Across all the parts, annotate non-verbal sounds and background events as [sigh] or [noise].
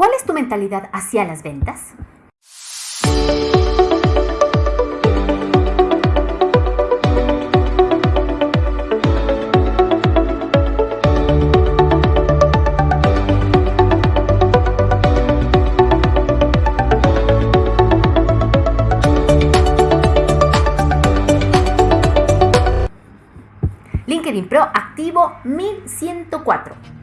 ¿Cuál es tu mentalidad hacia las ventas? LinkedIn Pro activo 1104.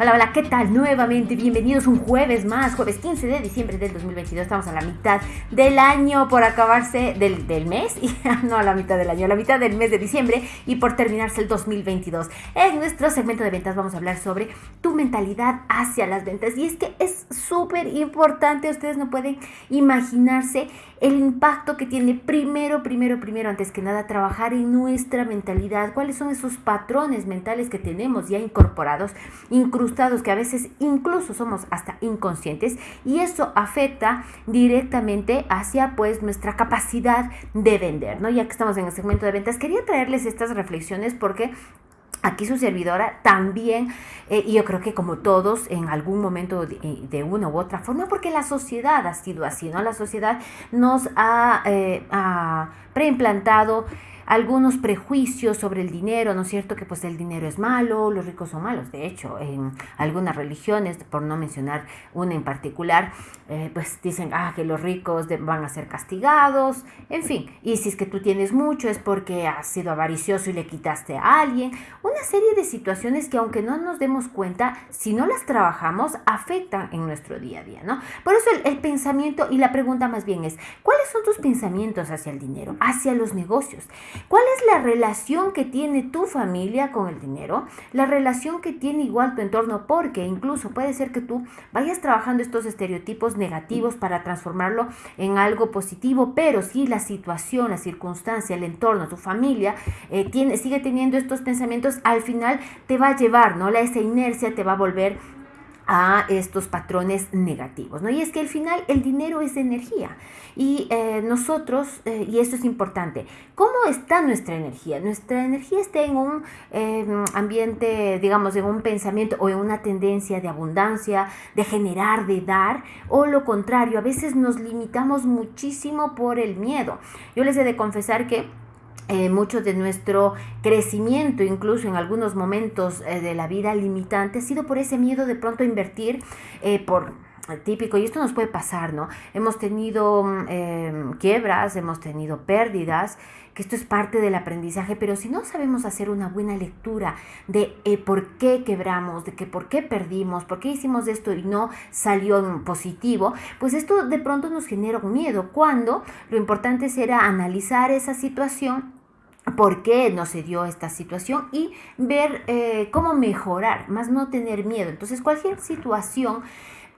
Hola, hola, ¿qué tal? Nuevamente, bienvenidos un jueves más, jueves 15 de diciembre del 2022. Estamos a la mitad del año por acabarse del, del mes, y [laughs] no a la mitad del año, a la mitad del mes de diciembre y por terminarse el 2022. En nuestro segmento de ventas vamos a hablar sobre tu mentalidad hacia las ventas. Y es que es súper importante, ustedes no pueden imaginarse el impacto que tiene primero, primero, primero, antes que nada, trabajar en nuestra mentalidad. ¿Cuáles son esos patrones mentales que tenemos ya incorporados, incrustados, que a veces incluso somos hasta inconscientes? Y eso afecta directamente hacia pues nuestra capacidad de vender, ¿no? Ya que estamos en el segmento de ventas, quería traerles estas reflexiones porque Aquí su servidora también, eh, y yo creo que como todos en algún momento de, eh, una u otra forma, porque la sociedad ha sido así, ¿no? La sociedad nos ha, eh, ha preimplantado algunos prejuicios sobre el dinero, ¿no es cierto? Que pues el dinero es malo, los ricos son malos. De hecho, en algunas religiones, por no mencionar una en particular, eh, pues dicen, ah, que los ricos van a ser castigados, en fin. Y si es que tú tienes mucho es porque has sido avaricioso y le quitaste a alguien. Una serie de situaciones que aunque no nos demos cuenta, si no las trabajamos, afectan en nuestro día a día, ¿no? Por eso el, el pensamiento y la pregunta más bien es, ¿cuáles son tus pensamientos hacia el dinero, hacia los negocios? ¿Cuál es la relación que tiene tu familia con el dinero? La relación que tiene igual tu entorno, porque incluso puede ser que tú vayas trabajando estos estereotipos negativos para transformarlo en algo positivo, pero si la situación, la circunstancia, el entorno, tu familia eh, tiene, sigue teniendo estos pensamientos, al final te va a llevar, ¿no? La, esa inercia te va a volver a estos patrones negativos, ¿no? Y es que al final el dinero es energía y eh, nosotros, eh, y esto es importante, ¿cómo está nuestra energía? Nuestra energía está en un em, ambiente, digamos, en un pensamiento o en una tendencia de abundancia, de generar, de dar, o lo contrario, a veces nos limitamos muchísimo por el miedo. Yo les he de confesar que eh, mucho de nuestro crecimiento, incluso en algunos momentos eh, de la vida limitante, ha sido por ese miedo de pronto invertir eh, por típico, y esto nos puede pasar, ¿no? Hemos tenido mm, em, quiebras, hemos tenido pérdidas, que esto es parte del aprendizaje, pero si no sabemos hacer una buena lectura de por qué quebramos, de que por qué perdimos, por qué hicimos esto y no salió positivo, pues esto de pronto nos genera un miedo, cuando lo importante será analizar esa situación por qué no se dio esta situación y ver eh, cómo mejorar, más no tener miedo. Entonces cualquier situación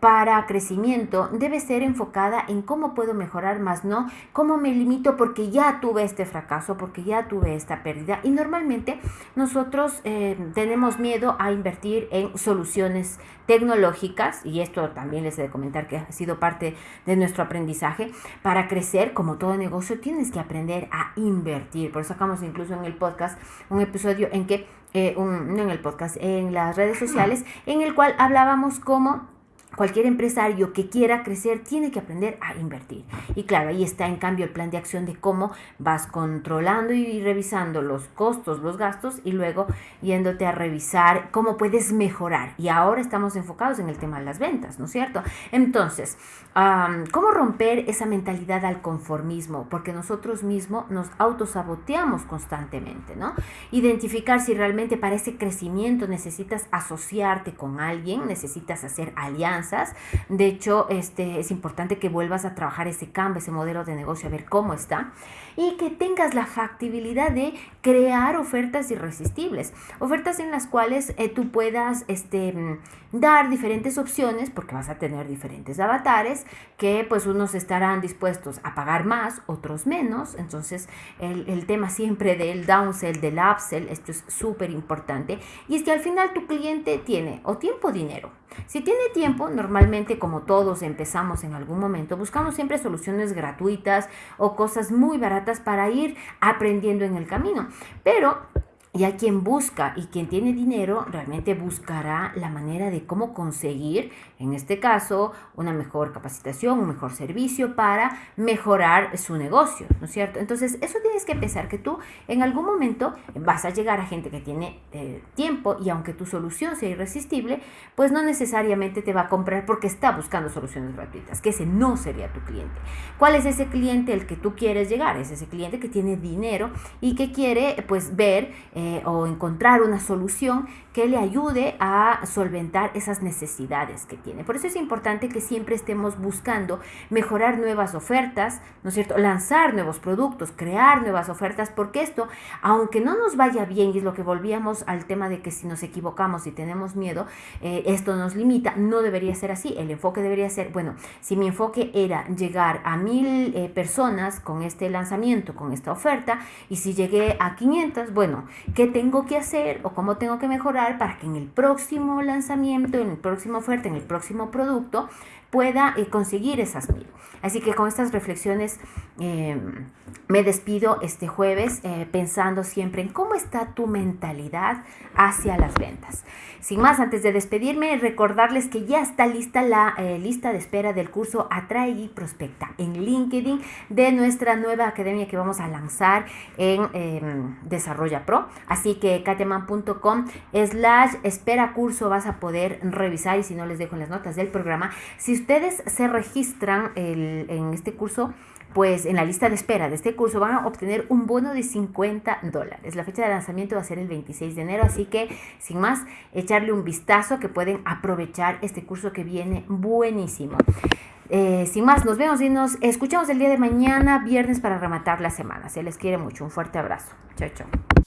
para crecimiento debe ser enfocada en cómo puedo mejorar más, no cómo me limito porque ya tuve este fracaso, porque ya tuve esta pérdida. Y normalmente nosotros eh, tenemos miedo a invertir en soluciones tecnológicas, y esto también les he de comentar que ha sido parte de nuestro aprendizaje. Para crecer, como todo negocio, tienes que aprender a invertir. Por eso sacamos incluso en el podcast un episodio en que, eh, un, no en el podcast, en las redes sociales, en el cual hablábamos cómo Cualquier empresario que quiera crecer tiene que aprender a invertir. Y claro, ahí está en cambio el plan de acción de cómo vas controlando y revisando los costos, los gastos y luego yéndote a revisar cómo puedes mejorar. Y ahora estamos enfocados en el tema de las ventas, ¿no es cierto? Entonces, ¿cómo romper esa mentalidad al conformismo? Porque nosotros mismos nos autosaboteamos constantemente, ¿no? Identificar si realmente para ese crecimiento necesitas asociarte con alguien, necesitas hacer alianzas de hecho, este, es importante que vuelvas a trabajar ese cambio, ese modelo de negocio, a ver cómo está. Y que tengas la factibilidad de crear ofertas irresistibles. Ofertas en las cuales eh, tú puedas este, dar diferentes opciones, porque vas a tener diferentes avatares, que pues unos estarán dispuestos a pagar más, otros menos. Entonces, el, el tema siempre del downsell, del upsell, esto es súper importante. Y es que al final tu cliente tiene o tiempo o dinero. Si tiene tiempo, normalmente como todos empezamos en algún momento, buscamos siempre soluciones gratuitas o cosas muy baratas para ir aprendiendo en el camino. Pero Y a quien busca y quien tiene dinero realmente buscará la manera de cómo conseguir, en este caso, una mejor capacitación, un mejor servicio para mejorar su negocio, ¿no es cierto? Entonces, eso tienes que pensar que tú en algún momento vas a llegar a gente que tiene eh, tiempo y aunque tu solución sea irresistible, pues no necesariamente te va a comprar porque está buscando soluciones gratuitas, que ese no sería tu cliente. ¿Cuál es ese cliente el que tú quieres llegar? Es ese cliente que tiene dinero y que quiere pues ver eh, o encontrar una solución que le ayude a solventar esas necesidades que tiene. Por eso es importante que siempre estemos buscando mejorar nuevas ofertas, ¿no es cierto? Lanzar nuevos productos, crear nuevas ofertas, porque esto, aunque no nos vaya bien, y es lo que volvíamos al tema de que si nos equivocamos y tenemos miedo, eh, esto nos limita, no debería ser así. El enfoque debería ser, bueno, si mi enfoque era llegar a mil eh, personas con este lanzamiento, con esta oferta, y si llegué a 500, bueno, ¿qué tengo que hacer o cómo tengo que mejorar? para que en el próximo lanzamiento, en el próximo oferta, en el próximo producto, pueda eh, conseguir esas mil. Así que con estas reflexiones eh, me despido este jueves eh, pensando siempre en cómo está tu mentalidad hacia las ventas. Sin más, antes de despedirme, recordarles que ya está lista la lista de espera del curso Atrae y Prospecta en LinkedIn de nuestra nueva academia que vamos a lanzar en em, Desarrolla Pro. Así que kateman.com slash espera curso vas a poder revisar y si no les dejo en las notas del programa. Si ustedes se registran en este curso, pues en la lista de espera de este curso van a obtener un bono de 50 dólares. La fecha de lanzamiento va a ser el 26 de enero, así que sin más, echarle un vistazo que pueden aprovechar este curso que viene buenísimo. Eh, sin más, nos vemos y nos escuchamos el día de mañana, viernes, para rematar la semana. Se les quiere mucho. Un fuerte abrazo. Chao, chao.